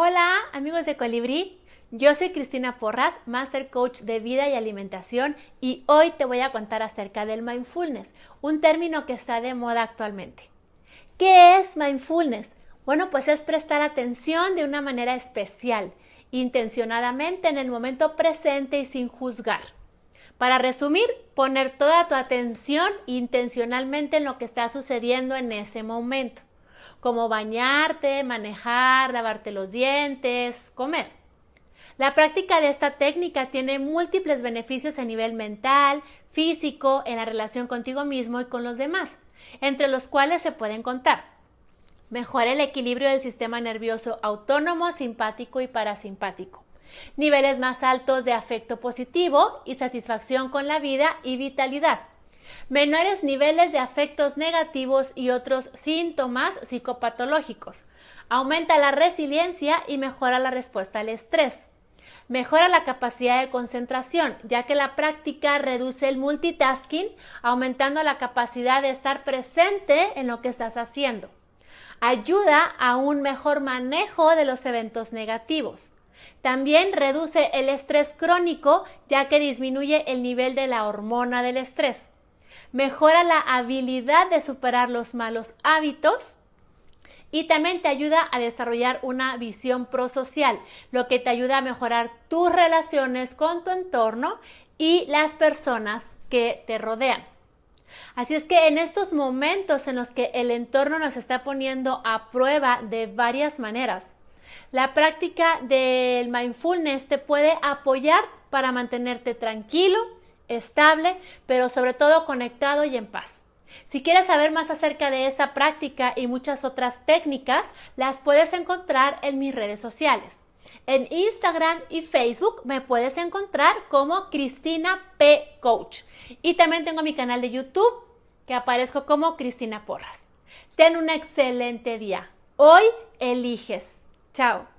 Hola amigos de Colibrí, yo soy Cristina Porras, Master Coach de Vida y Alimentación y hoy te voy a contar acerca del mindfulness, un término que está de moda actualmente. ¿Qué es mindfulness? Bueno, pues es prestar atención de una manera especial, intencionadamente en el momento presente y sin juzgar. Para resumir, poner toda tu atención intencionalmente en lo que está sucediendo en ese momento como bañarte, manejar, lavarte los dientes, comer. La práctica de esta técnica tiene múltiples beneficios a nivel mental, físico, en la relación contigo mismo y con los demás, entre los cuales se pueden contar. Mejora el equilibrio del sistema nervioso autónomo, simpático y parasimpático. Niveles más altos de afecto positivo y satisfacción con la vida y vitalidad menores niveles de afectos negativos y otros síntomas psicopatológicos. Aumenta la resiliencia y mejora la respuesta al estrés. Mejora la capacidad de concentración, ya que la práctica reduce el multitasking, aumentando la capacidad de estar presente en lo que estás haciendo. Ayuda a un mejor manejo de los eventos negativos. También reduce el estrés crónico, ya que disminuye el nivel de la hormona del estrés mejora la habilidad de superar los malos hábitos y también te ayuda a desarrollar una visión prosocial, lo que te ayuda a mejorar tus relaciones con tu entorno y las personas que te rodean. Así es que en estos momentos en los que el entorno nos está poniendo a prueba de varias maneras, la práctica del mindfulness te puede apoyar para mantenerte tranquilo, estable, pero sobre todo conectado y en paz. Si quieres saber más acerca de esa práctica y muchas otras técnicas, las puedes encontrar en mis redes sociales. En Instagram y Facebook me puedes encontrar como Cristina P. Coach. Y también tengo mi canal de YouTube que aparezco como Cristina Porras. Ten un excelente día. Hoy eliges. Chao.